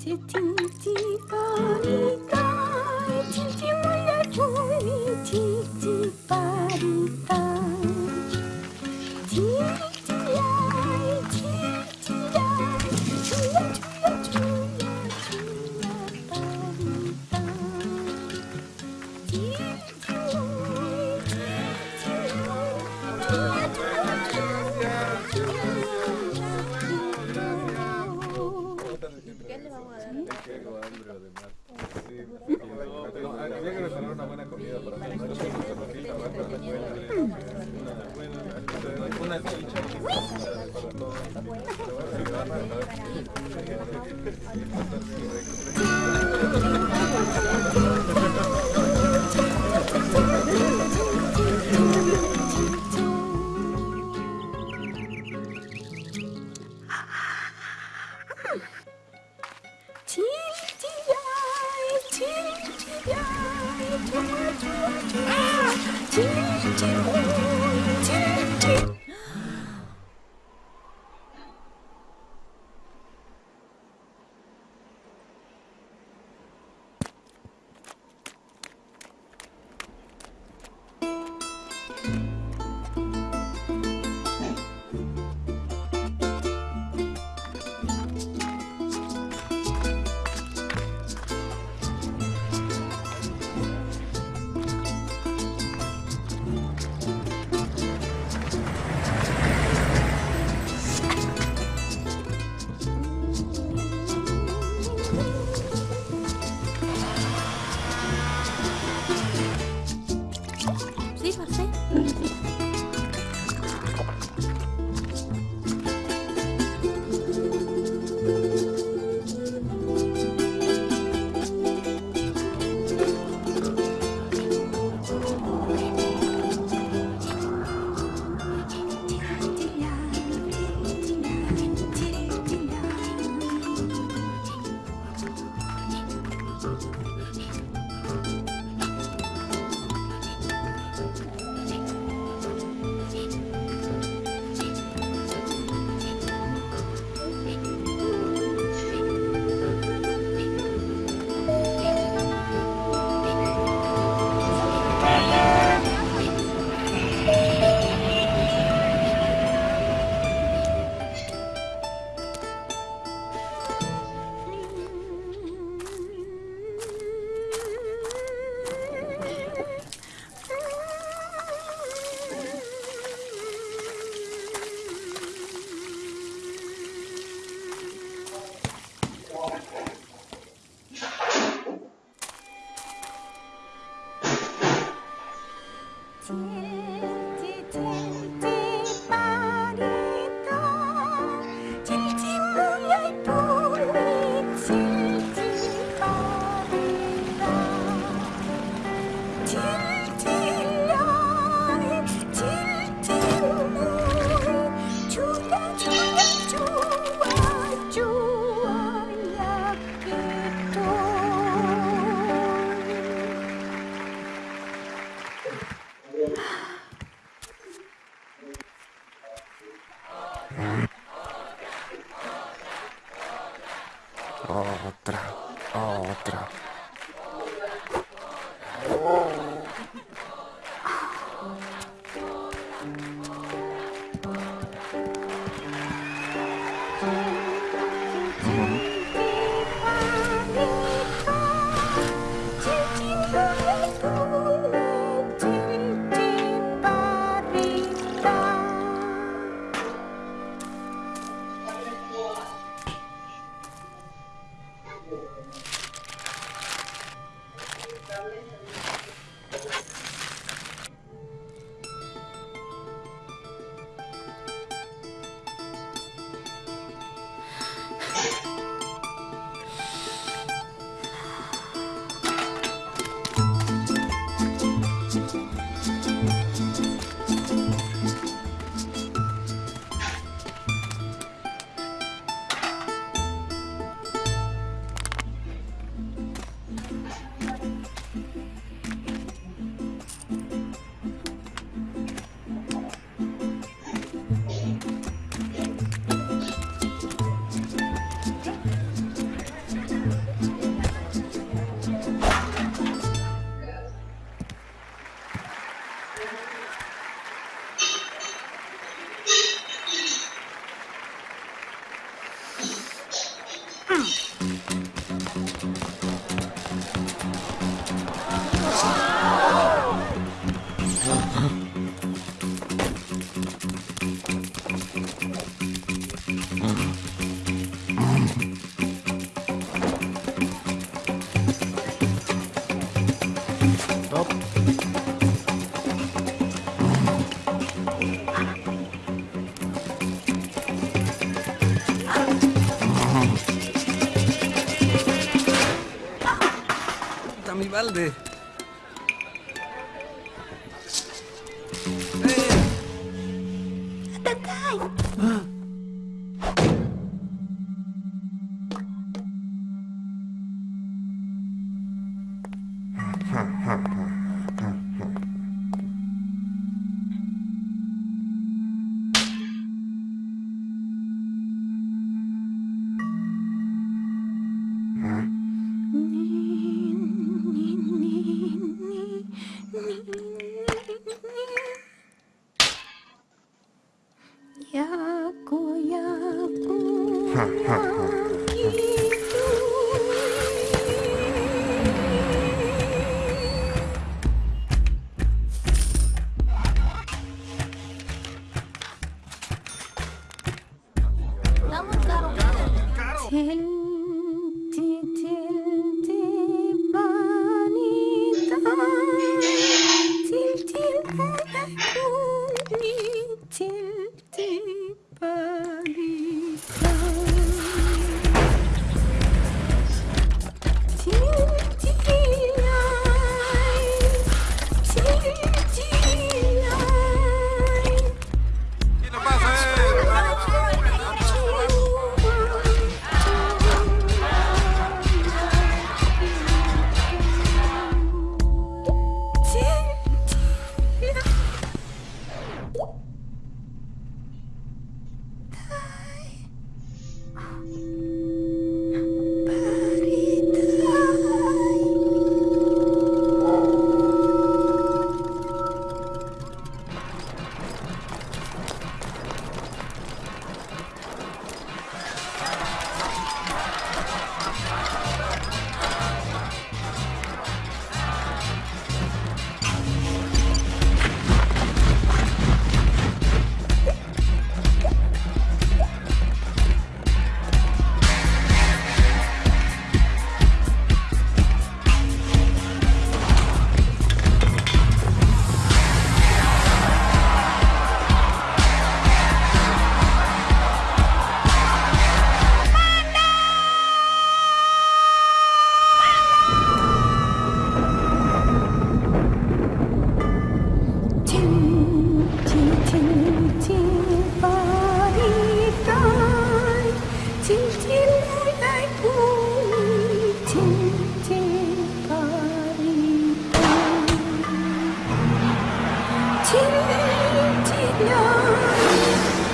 제 팅지거리가 팅지 Thank you. 어더라. 어더라. top. mi balde. Яко, яко, яки Hello.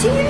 see you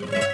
you